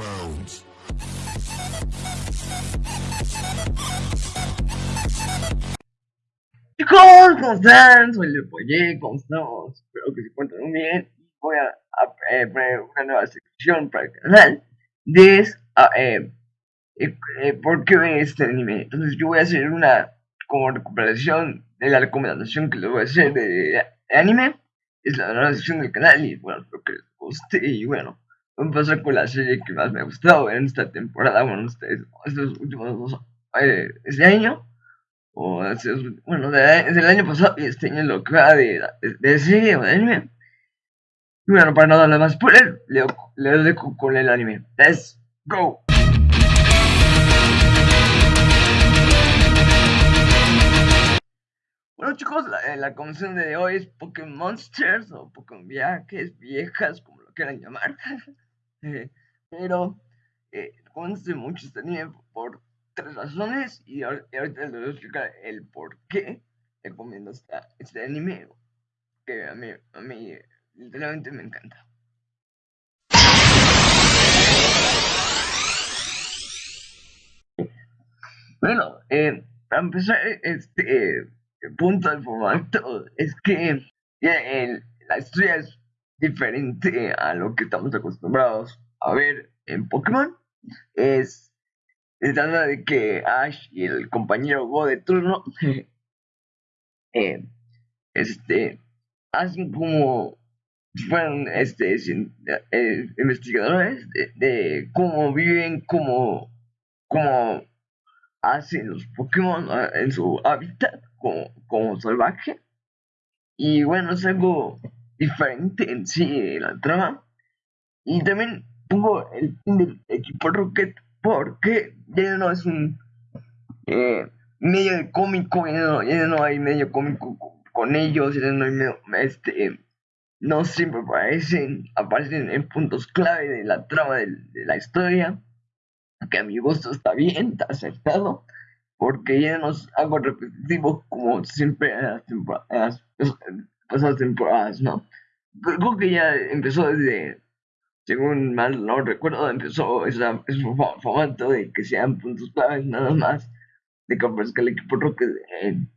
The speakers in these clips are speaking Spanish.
bounds. Chicos, ¿cómo están? Soy Lepoye, ¿cómo estamos? Espero que se encuentren muy bien. Voy a, a eh, poner una nueva sección para el canal de ah, eh, eh, eh, por qué ven este anime. Entonces yo voy a hacer una como recuperación de la recomendación que les voy a hacer de, de anime. Es la nueva sección del canal y bueno, espero que les guste y bueno. Pasar con la serie que más me ha gustado en esta temporada, bueno, ustedes, estos últimos dos, eh, este año o bueno, desde el año pasado y este año lo que va de, de, serie o de anime. Y bueno, para no darle más spoiler, le, le dejo con el anime. Let's go. Bueno chicos, la, eh, la de hoy es Pokémon Monsters o Pokémon Viajes, Viejas, como lo quieran llamar. Pero, eh, conoce mucho este anime por tres razones y ahor- y ahorita les voy a explicar el por qué recomiendo esta, este anime que a mí, a mí literalmente me encanta. Bueno, eh, para empezar, este punto del formato es que el- la historia es diferente a lo que estamos acostumbrados a ver en Pokémon. Es, se trata de que Ash y el compañero Go de turno eh, este, hacen como si fueran este, eh, investigadores de, de cómo viven, cómo, cómo hacen los Pokémon ah, en su hábitat como, como salvaje. Y bueno, es algo diferente en sí la trama. Y también pongo el equipo Rocket porque ya no es un eh, medio de cómico, ya no, ya hay medio cómico co- con ellos, ya no hay medio, este, no siempre aparecen, aparecen en puntos clave de la trama de, la historia, que a mi gusto está bien, está acertado, porque ya no es algo repetitivo como siempre en las temporadas, pasadas temporadas, ¿no? Creo que ya empezó desde, según mal no recuerdo, empezó esa, ese fo- formato de que sean puntos claves nada más, de que aparezca el equipo Rocket en,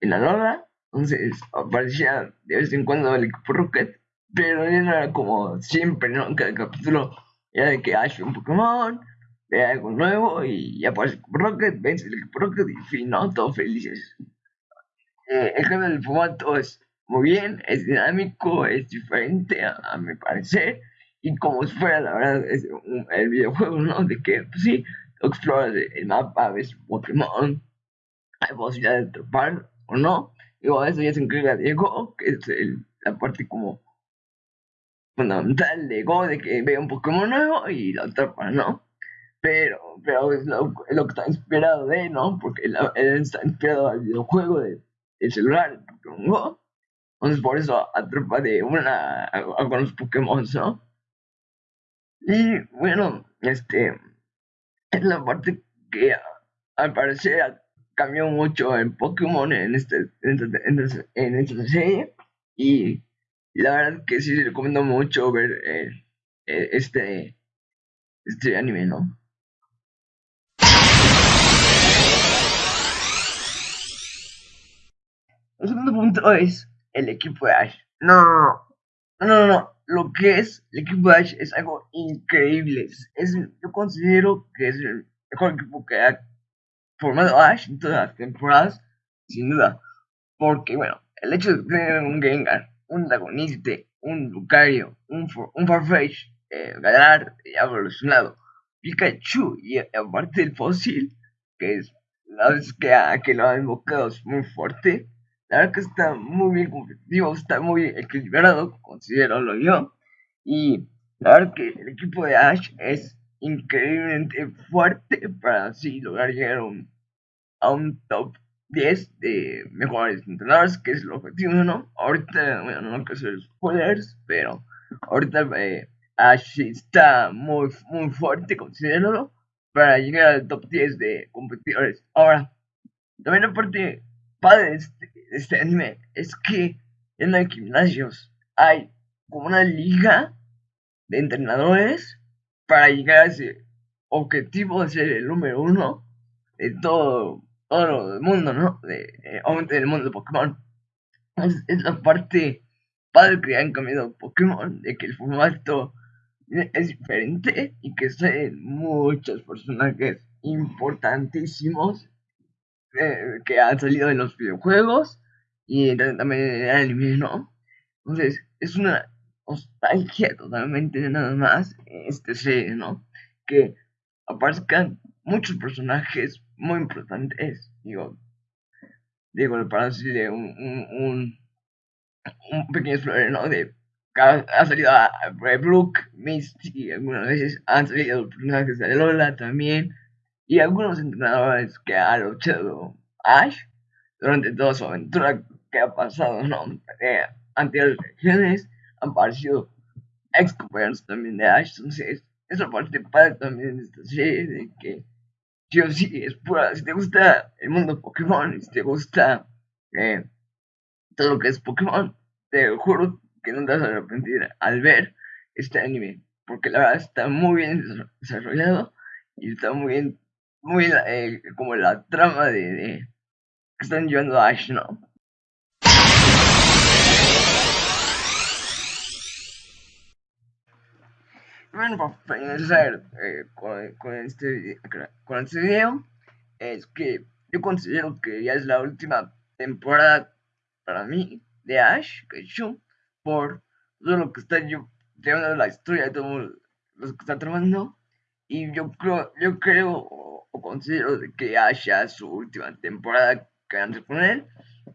en la lona, entonces aparecía de vez en cuando el equipo Rocket, pero ya no era como siempre, ¿no? En cada capítulo era de que Ash ve un Pokémon, ve algo nuevo y ya aparece el equipo Rocket, vence el equipo Rocket y fin, ¿no? Todos felices. Eh, el cambio del formato es muy bien, es dinámico, es diferente a, a mi parecer. Y como si fuera, la verdad, es el videojuego, ¿no? De que, pues sí, exploras el mapa, ves Pokémon, hay posibilidad de atrapar o no. Digo, eso ya se encarga Diego, que es la parte como fundamental de Go, de que ve un Pokémon nuevo y lo atrapa, ¿no? Pero, pero es lo, es lo que está inspirado de, ¿no? Porque él, está inspirado al videojuego de, del celular, el Pokémon Go. Por eso atrapa de una con los Pokémon, ¿no? Y bueno, este es la parte que al parecer cambió mucho en Pokémon en este en, este- en este- en esta serie. Y la verdad que sí recomiendo mucho ver eh, eh, este, este anime, ¿no? El segundo punto es el equipo de Ash. No, no, no. Lo que es el equipo de Ash es algo increíble. Es, yo considero que es el mejor equipo que ha formado Ash en todas las temporadas, sin duda. Porque, bueno, el hecho de tener un Gengar, un Dragonite, un Lucario, un, un Farfetch, eh, Galar ya evolucionado, Pikachu y eh, aparte el fósil, que es la vez que, ha- que lo ha invocado es muy fuerte. La verdad que está muy bien competitivo, está muy equilibrado, considero yo. Y la verdad que el equipo de Ash es increíblemente fuerte para así lograr llegar a un, a un top 10 de mejores entrenadores, que es el objetivo, ¿no? Ahorita, bueno, no quiero hacer spoilers, pero ahorita eh, Ash está muy, muy fuerte, considéralo, para llegar al top 10 de competidores. Ahora, también la parte padre de este, anime es que no hay gimnasios, hay como una liga de entrenadores para llegar a ese objetivo de ser el número uno de todo, todo el mundo, ¿no? De, eh, obviamente del mundo de Pokémon. Es la parte padre que han cambiado Pokémon, de que el formato es diferente y que son muchos personajes importantísimos eh, que han salido en los videojuegos y también en el anime, ¿no? Entonces, es una nostalgia totalmente nada más este serie, ¿no? Que aparezcan muchos personajes muy importantes, digo, digo, para decirle un, un, un, pequeño spoiler, ¿no? De ha salido a, Brooke, Misty, algunas veces han salido personajes de Lola también, y algunos entrenadores que ha luchado Ash durante toda su aventura que ha pasado, ¿no? Eh, ante las regiones han aparecido ex compañeros también de Ash, entonces esa parte padre también de esta serie, de que sí sí es pura, si te gusta el mundo Pokémon, si te gusta eh, todo lo que es Pokémon, te juro que no te vas a arrepentir al ver este anime, porque la verdad está muy bien desarrollado y está muy bien, muy eh, como la trama de, que están llevando a Ash, ¿no? Bueno, para finalizar eh, con, con, este, con este video, es que yo considero que ya es la última temporada para mí de Ash Ketchum por todo lo que está llevando la historia de todo lo que está tramando. Y yo creo, yo creo o, considero que haya su última temporada que van a poner.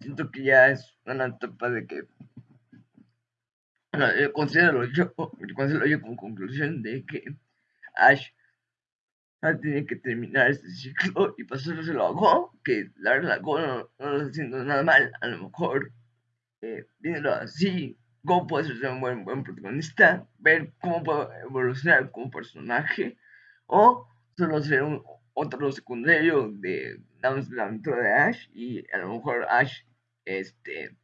Siento que ya es una etapa de que. Bueno, yo considero yo, considero yo como conclusión de que Ash tiene que terminar este ciclo y pasárselo a Go, que la verdad Go no, no está haciendo nada mal, a lo mejor eh, así, Go puede ser un buen, buen protagonista, ver cómo puede evolucionar como personaje, o solo ser un otro secundario de la aventura de Ash, y a lo mejor Ash, este,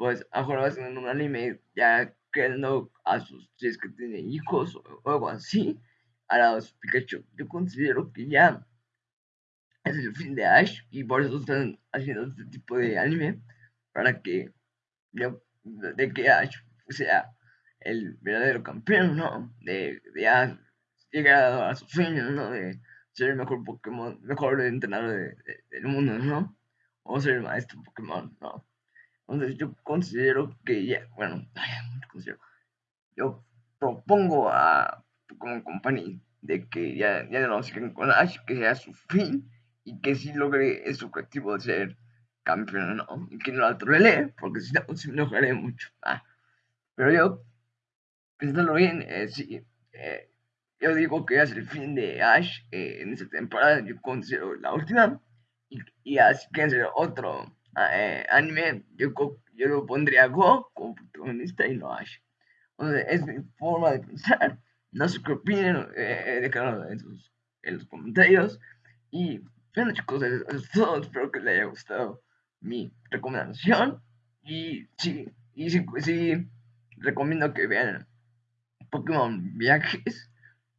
pues ahora va a ser un anime ya creando a sus si que tiene hijos o algo así, a los Pikachu. Yo considero que ya es el fin de Ash y por eso están haciendo este tipo de anime para que de que Ash sea el verdadero campeón, ¿no? De, de llegar a su sueño, ¿no? De ser el mejor Pokémon, mejor entrenador del mundo, ¿no? O ser el maestro Pokémon, ¿no? Entonces yo considero que ya, bueno, yo propongo a Pokémon Company de que ya, ya no siguen con Ash, que sea su fin y que sí logre ese objetivo de ser campeón, ¿no? Y que no la lee, porque si no, se enojaré mucho. Ah. Pero yo, pensándolo bien, eh, sí, eh, yo digo que es el fin de Ash eh, en esta temporada, yo considero la última. Y, así que hacer otro eh, anime, yo, yo lo pondría Go como protagonista y no Ash. Entonces, es mi forma de pensar. No sé qué opinen, eh, en, sus, en los comentarios. Y bueno chicos, eso es todo. Espero que les haya gustado mi recomendación. Y sí, y sí, sí recomiendo que vean Pokémon Viajes.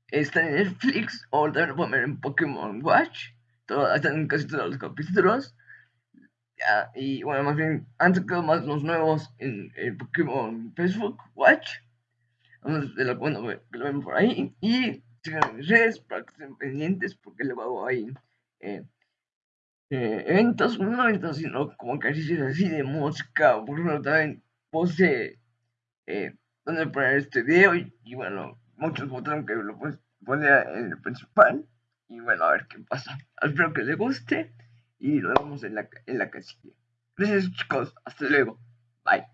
Está en Netflix o también lo pueden ver en Pokémon Watch. Todo, están casi todos los capítulos. Y bueno, más bien han sacado más los nuevos en, el Pokémon Facebook Watch. De lo, bueno, que lo ven por ahí. Y sigan mis redes para que estén pendientes porque luego hago ahí. Eh, eh, eventos, no eventos, sino como ejercicios así de música, por ejemplo, también puse eh, donde poner este video y, bueno, muchos votaron que lo pues, ponía en el principal y bueno, a ver qué pasa. Espero que les guste y lo vemos en la, en la casilla. Gracias chicos, hasta luego, bye.